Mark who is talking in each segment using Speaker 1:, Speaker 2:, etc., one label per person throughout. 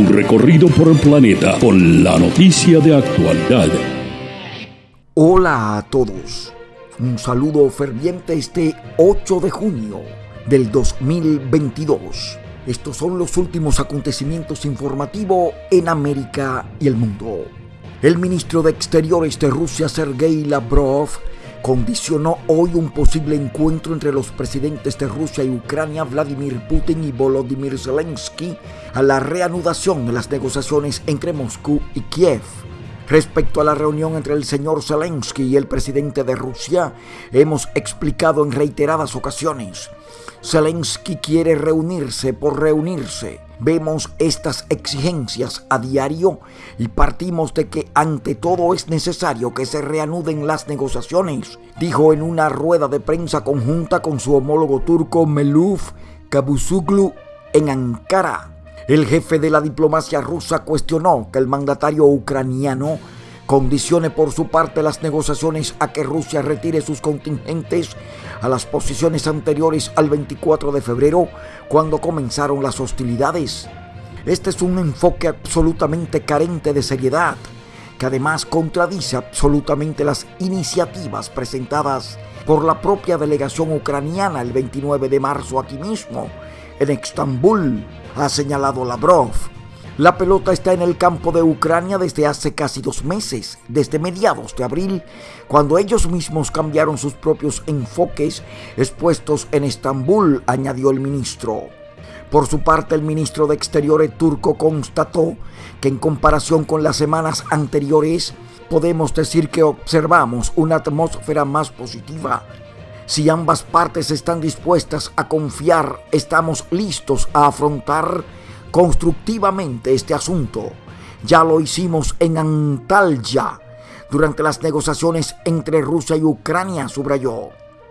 Speaker 1: Un recorrido por el planeta con la noticia de actualidad.
Speaker 2: Hola a todos. Un saludo ferviente este 8 de junio del 2022. Estos son los últimos acontecimientos informativos en América y el mundo. El ministro de Exteriores de Rusia, Sergei Lavrov, condicionó hoy un posible encuentro entre los presidentes de Rusia y Ucrania, Vladimir Putin y Volodymyr Zelensky, a la reanudación de las negociaciones entre Moscú y Kiev. Respecto a la reunión entre el señor Zelensky y el presidente de Rusia, hemos explicado en reiteradas ocasiones. Zelensky quiere reunirse por reunirse Vemos estas exigencias a diario y partimos de que ante todo es necesario que se reanuden las negociaciones, dijo en una rueda de prensa conjunta con su homólogo turco Meluf Kabusuglu en Ankara. El jefe de la diplomacia rusa cuestionó que el mandatario ucraniano condicione por su parte las negociaciones a que Rusia retire sus contingentes a las posiciones anteriores al 24 de febrero, cuando comenzaron las hostilidades. Este es un enfoque absolutamente carente de seriedad, que además contradice absolutamente las iniciativas presentadas por la propia delegación ucraniana el 29 de marzo aquí mismo, en Estambul, ha señalado Lavrov. La pelota está en el campo de Ucrania desde hace casi dos meses, desde mediados de abril, cuando ellos mismos cambiaron sus propios enfoques expuestos en Estambul, añadió el ministro. Por su parte, el ministro de Exteriores turco constató que en comparación con las semanas anteriores, podemos decir que observamos una atmósfera más positiva. Si ambas partes están dispuestas a confiar, estamos listos a afrontar constructivamente este asunto. Ya lo hicimos en Antalya durante las negociaciones entre Rusia y Ucrania, subrayó.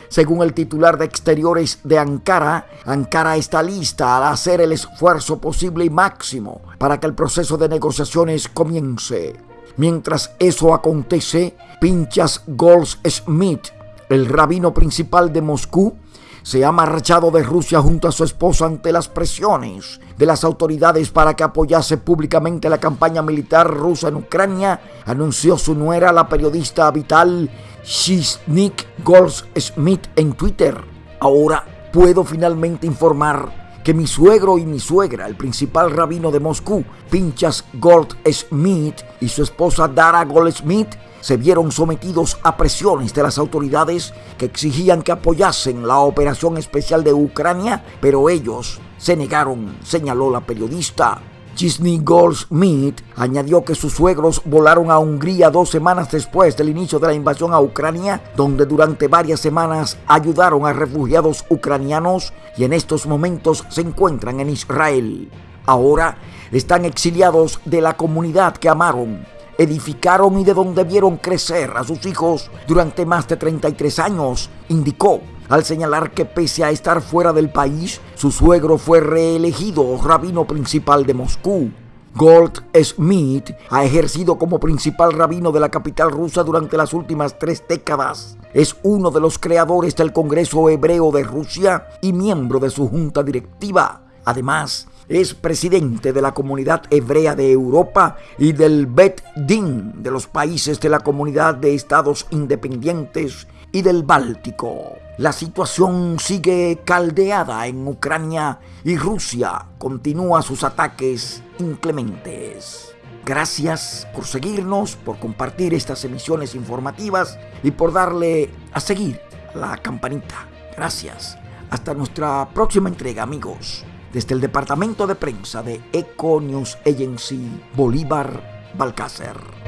Speaker 2: Según el titular de Exteriores de Ankara, Ankara está lista a hacer el esfuerzo posible y máximo para que el proceso de negociaciones comience. Mientras eso acontece, Pinchas Goldsmith, el rabino principal de Moscú, se ha marchado de Rusia junto a su esposo ante las presiones de las autoridades para que apoyase públicamente la campaña militar rusa en Ucrania, anunció su nuera, la periodista Vital Shiznik Goldsmith en Twitter. Ahora puedo finalmente informar que mi suegro y mi suegra, el principal rabino de Moscú, Pinchas Goldsmith, y su esposa Dara Goldsmith, se vieron sometidos a presiones de las autoridades que exigían que apoyasen la operación especial de Ucrania, pero ellos se negaron, señaló la periodista. Chisney Goldsmith añadió que sus suegros volaron a Hungría dos semanas después del inicio de la invasión a Ucrania, donde durante varias semanas ayudaron a refugiados ucranianos y en estos momentos se encuentran en Israel. Ahora están exiliados de la comunidad que amaron edificaron y de donde vieron crecer a sus hijos durante más de 33 años, indicó al señalar que pese a estar fuera del país, su suegro fue reelegido rabino principal de Moscú. Gold Smith ha ejercido como principal rabino de la capital rusa durante las últimas tres décadas. Es uno de los creadores del Congreso Hebreo de Rusia y miembro de su junta directiva. Además, es presidente de la Comunidad Hebrea de Europa y del Bet Din de los países de la Comunidad de Estados Independientes y del Báltico. La situación sigue caldeada en Ucrania y Rusia continúa sus ataques inclementes. Gracias por seguirnos, por compartir estas emisiones informativas y por darle a seguir la campanita. Gracias. Hasta nuestra próxima entrega, amigos desde el departamento de prensa de Eco News Agency Bolívar Balcácer.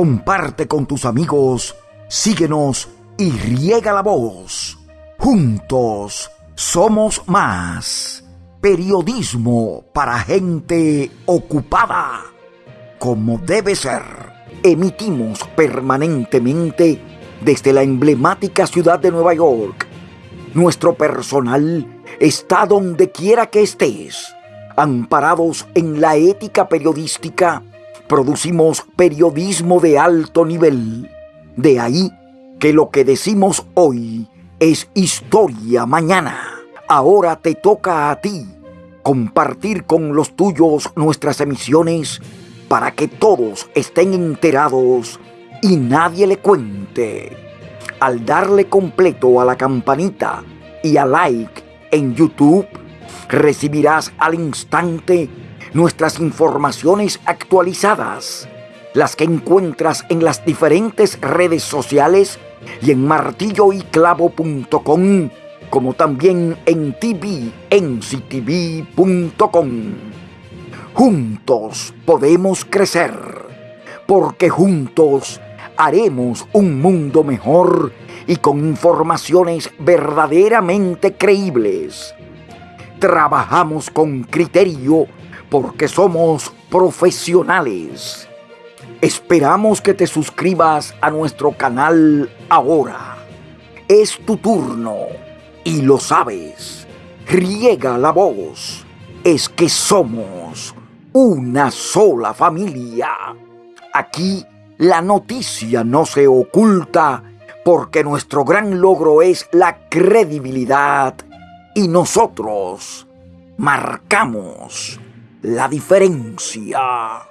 Speaker 2: Comparte con tus amigos, síguenos y riega la voz. Juntos somos más. Periodismo para gente ocupada. Como debe ser, emitimos permanentemente desde la emblemática ciudad de Nueva York nuestro personal está donde quiera que estés. Amparados en la ética periodística, producimos periodismo de alto nivel. De ahí que lo que decimos hoy es historia mañana. Ahora te toca a ti compartir con los tuyos nuestras emisiones para que todos estén enterados y nadie le cuente. Al darle completo a la campanita y a like en YouTube, recibirás al instante nuestras informaciones actualizadas, las que encuentras en las diferentes redes sociales y en martilloyclavo.com, como también en tvnctv.com. Juntos podemos crecer, porque juntos haremos un mundo mejor y con informaciones verdaderamente creíbles. Trabajamos con criterio porque somos profesionales. Esperamos que te suscribas a nuestro canal ahora. Es tu turno y lo sabes. Riega la voz. Es que somos una sola familia. Aquí la noticia no se oculta porque nuestro gran logro es la credibilidad y nosotros marcamos la diferencia.